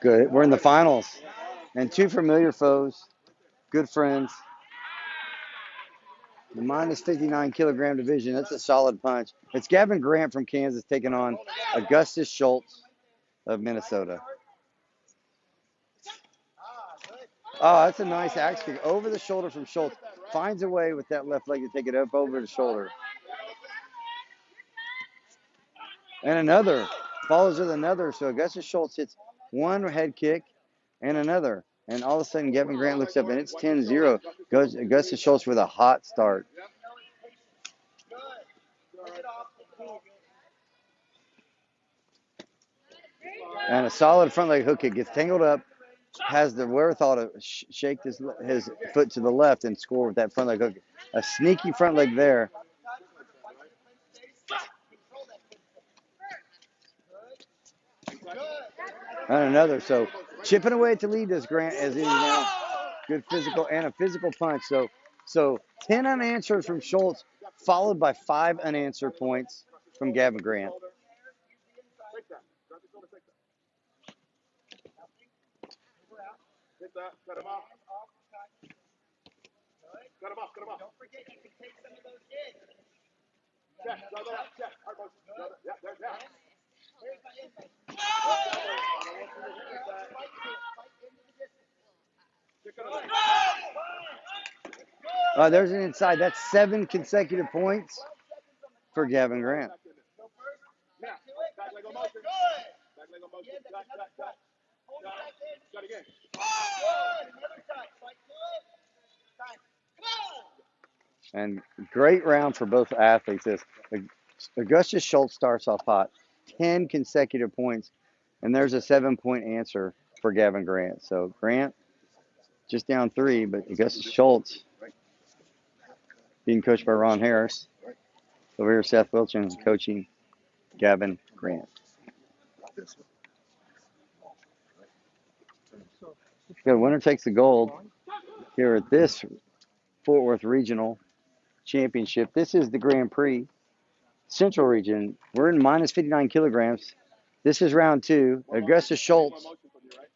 Good. We're in the finals. And two familiar foes, good friends. The minus 59 kilogram division. That's a solid punch. It's Gavin Grant from Kansas taking on Augustus Schultz of Minnesota. Oh, that's a nice axe kick over the shoulder from Schultz. Finds a way with that left leg to take it up over the shoulder. And another follows with another. So Augustus Schultz hits one head kick and another. And all of a sudden, Gavin Grant looks up and it's 10 0. Goes Augustus Schultz with a hot start. And a solid front leg hook kick gets tangled up, has the wherewithal to sh- shake his, his foot to the left and score with that front leg hook. A sneaky front leg there. And another. So chipping away to lead this Grant as he now good physical and a physical punch. So so 10 unanswered from Schultz, followed by five unanswered points from Gavin Grant. Cut him off. Cut him off. Don't forget you can take some of those. Check. Check. Check. Yeah. Uh, there's an inside. That's seven consecutive points for Gavin Grant. And great round for both athletes. This Augustus Schultz starts off hot, 10 consecutive points, and there's a seven point answer for Gavin Grant. So Grant just down three, but Augustus Schultz being coached by Ron Harris. Over here, Seth Wilson coaching Gavin Grant. Good. Winner takes the gold here at this Fort Worth Regional Championship. This is the Grand Prix Central Region. We're in minus 59 kilograms. This is round two. Augustus Schultz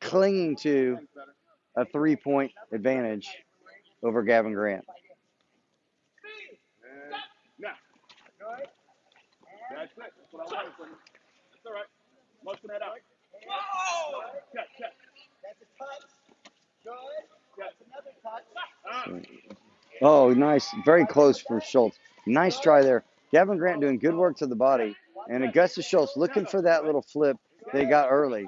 clinging to a three point advantage over Gavin Grant. That's it. That's what I wanted from you. That's all right. Motion that out. Check, check. That's a touch. Good. Check. That's another touch. Ah. Oh, nice. Very close for Schultz. Nice try there. Gavin Grant doing good work to the body. And Augustus Schultz looking for that little flip they got early.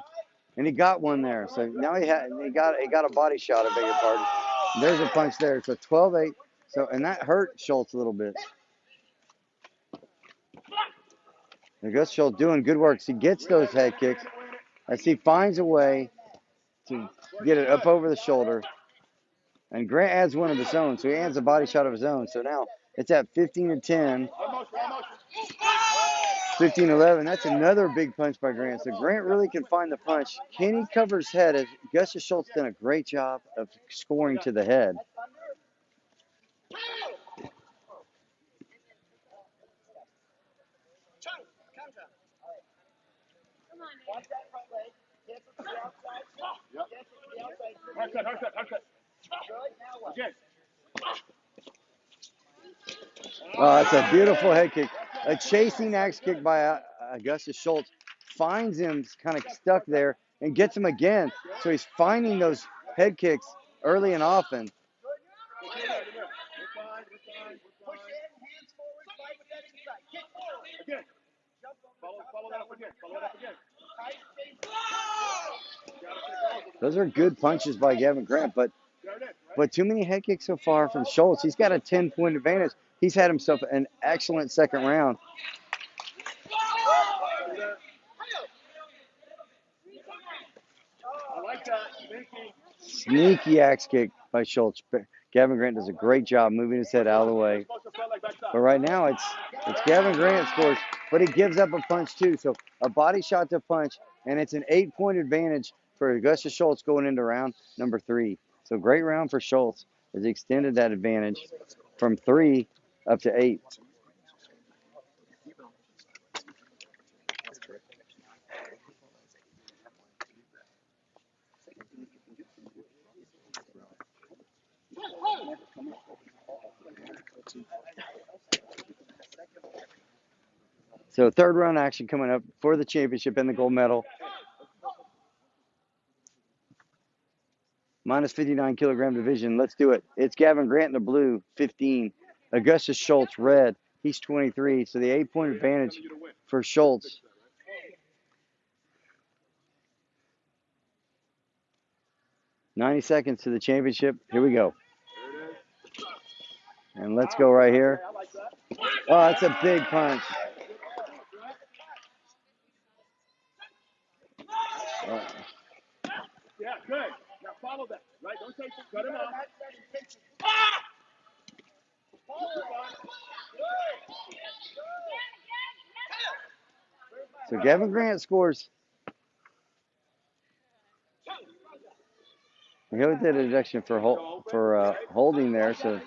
And he got one there. So now he had he got he got a body shot, I beg your pardon. There's a punch there. So 12-8. So and that hurt Schultz a little bit. Augustus Schultz doing good work. He gets those head kicks as he finds a way to get it up over the shoulder. And Grant adds one of his own, so he adds a body shot of his own. So now it's at 15 to 10, One motion, one motion. 15 11. That's another big punch by Grant. So Grant really can find the punch. Can he cover his head? As Augustus Schultz done a great job of scoring to the head. Oh, that's a beautiful head kick. A chasing axe kick by uh, Augustus Schultz finds him kind of stuck there and gets him again. So he's finding those head kicks early and often. Those. Are good punches by Gavin Grant, but but too many head kicks so far from Schultz. He's got a 10 point advantage. He's had himself an excellent second round. Sneaky axe kick by Schultz. Gavin Grant does a great job moving his head out of the way. But right now it's it's Gavin Grant scores, but he gives up a punch too. So a body shot to punch, and it's an eight point advantage for Augustus Schultz going into round number three. So great round for Schultz as he extended that advantage from three up to eight. So third round action coming up for the championship and the gold medal. Minus 59 kilogram division. Let's do it. It's Gavin Grant in the blue, 15. Augustus Schultz, red. He's 23. So the eight point advantage for Schultz. Ninety seconds to the championship. Here we go. And let's go right here. Oh, that's a big punch. Yeah, good. Now follow that. Right? Don't take it. Cut him off. So Gavin Grant scores. He did a deduction for hol- for uh, holding there. So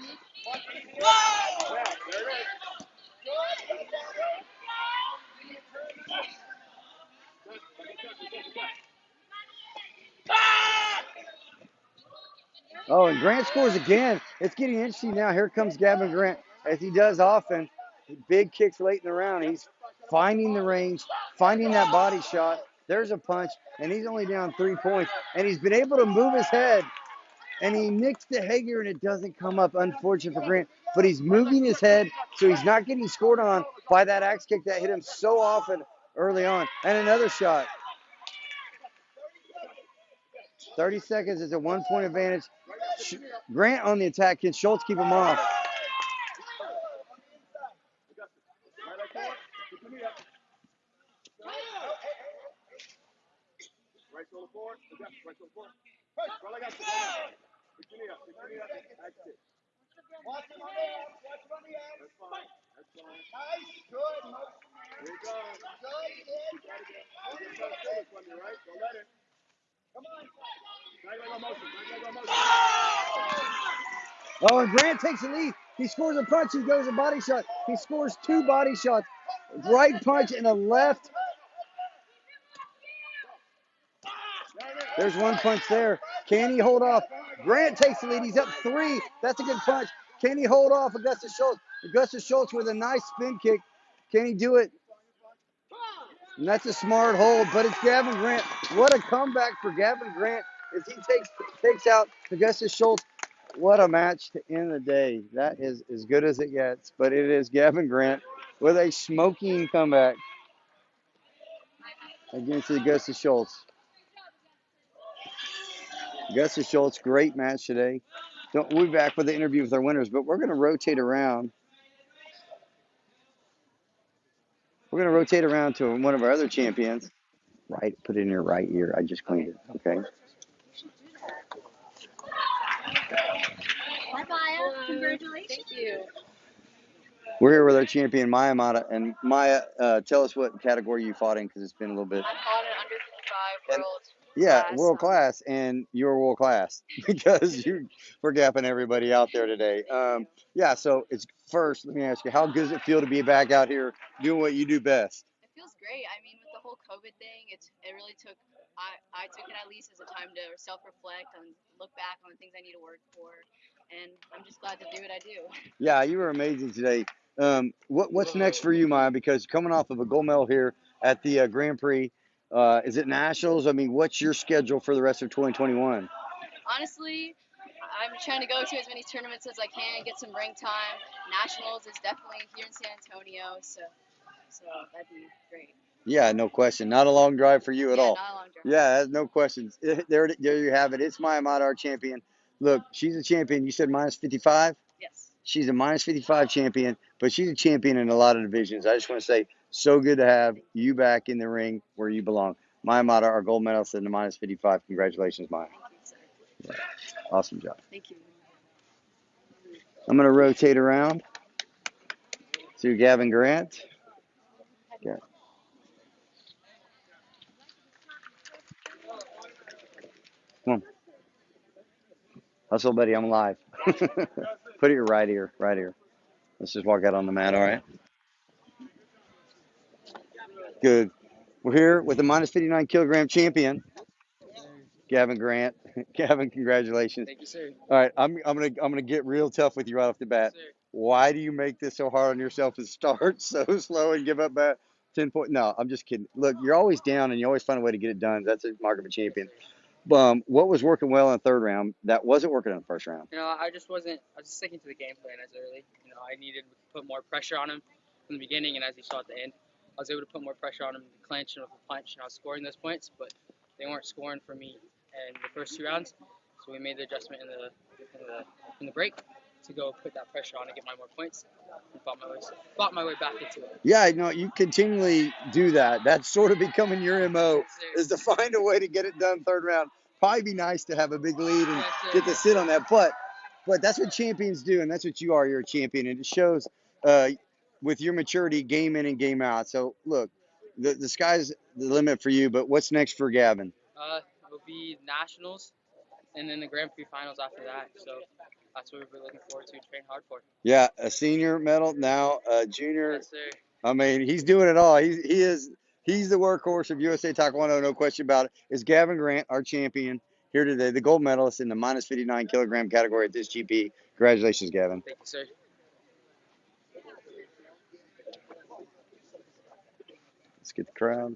oh, and Grant scores again. It's getting interesting now. Here comes Gavin Grant as he does often. Big kicks late in the round. He's finding the range, finding that body shot. There's a punch, and he's only down three points. And he's been able to move his head, and he nicks the Hager, and it doesn't come up. Unfortunate for Grant, but he's moving his head, so he's not getting scored on by that axe kick that hit him so often early on. And another shot. 30 seconds is a one point advantage. Grant on the attack. Can Schultz keep him off? Right leg forward. Put your knee up. Right shoulder forward. Adjust. Right shoulder forward. Right leg up. Put your knee up. Put your knee up. That's it. Watch him on the abs. Watch him on the abs. That's fine. That's fine. Nice. Good. Motion. Here you go. Good. Kid. Got it. You're gonna try to kill this one, you right? Don't let it. Come on. Right leg on motion. Right leg on motion. Oh, and Grant takes the lead. He scores a punch. He goes a body shot. He scores two body shots. Right punch and a left. There's one punch there. Can he hold off? Grant takes the lead. He's up three. That's a good punch. Can he hold off Augustus Schultz? Augustus Schultz with a nice spin kick. Can he do it? And that's a smart hold, but it's Gavin Grant. What a comeback for Gavin Grant as he takes takes out Augustus Schultz. What a match to end the day. That is as good as it gets, but it is Gavin Grant with a smoking comeback against Augustus Schultz. Augustus Schultz, great match today. Don't, we'll be back with the interview with our winners, but we're going to rotate around. We're going to rotate around to one of our other champions. Right, put it in your right ear. I just cleaned it. Okay. Hi, Maya. Congratulations. Thank you. We're here with our champion Maya Mata, and Maya, uh, tell us what category you fought in because it's been a little bit. I'm on an under 55 And- world. Yeah, class. world class, and you're world class because you we're gapping everybody out there today. Um, yeah, so it's first. Let me ask you, how good does it feel to be back out here doing what you do best? It feels great. I mean, with the whole COVID thing, it's it really took. I, I took it at least as a time to self-reflect and look back on the things I need to work for, and I'm just glad to do what I do. Yeah, you were amazing today. Um, what what's next for you, Maya? Because coming off of a gold medal here at the uh, Grand Prix, uh, is it nationals? I mean, what's your schedule for the rest of 2021? Honestly, I'm trying to go to as many tournaments as I can, get some ring time. Nationals is definitely here in San Antonio, so so that'd be great. Yeah, no question. Not a long drive for you at yeah, all. Not a long drive. Yeah, no questions. There, there you have it. It's Maya Mata, our champion. Look, she's a champion. You said minus 55. Yes. She's a minus 55 champion, but she's a champion in a lot of divisions. I just want to say, so good to have you back in the ring where you belong. Maya Mata, our gold medalist in the minus 55. Congratulations, Maya. Awesome job. Thank you. I'm going to rotate around to Gavin Grant. Yeah. Come on. Hustle, buddy. I'm live. Put it your right ear. Right ear. Let's just walk out on the mat, all right? Good. We're here with the minus 59 kilogram champion, Gavin Grant. Gavin, congratulations. Thank you, sir. All right, I'm I'm gonna I'm gonna get real tough with you right off the bat. Yes. Why do you make this so hard on yourself and start so slow and give up at ten point? No, I'm just kidding. Look, you're always down and you always find a way to get it done. That's a mark of a champion. Um, what was working well in the third round that wasn't working in the first round? You know, I just wasn't. I was sticking to the game plan as early. You know, I needed to put more pressure on him from the beginning, and as you saw at the end, I was able to put more pressure on him to clinch and with a punch, and I was scoring those points, but they weren't scoring for me in the first two rounds. So we made the adjustment in the in the in the break to go put that pressure on and get my more points. And fought my way fought my way back into it. Yeah, no, you continually do that. That's sort of becoming your mo is to find a way to get it done third round. Probably be nice to have a big lead and get to sit on that, but but that's what champions do, and that's what you are. You're a champion, and it shows uh, with your maturity, game in and game out. So look, the the sky's the limit for you. But what's next for Gavin? Uh, it'll be nationals, and then the Grand Prix finals after that. So that's what we're looking forward to. Train hard for. Yeah, a senior medal now, a junior. Yes, sir. I mean, he's doing it all. He's he is he's the workhorse of USA Taekwondo, no question about it. Is Gavin Grant, our champion here today, the gold medalist in the minus 59 kilogram category at this GP. Congratulations, Gavin. Thank you, sir. Get the crowd.